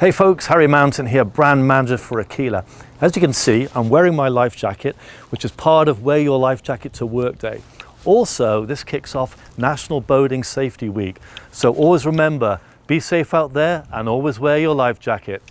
Hey folks, Harry Mountain here, brand manager for Aquila. As you can see, I'm wearing my life jacket, which is part of Wear Your Life Jacket to Work Day. Also, this kicks off National Boating Safety Week. So always remember, be safe out there and always wear your life jacket.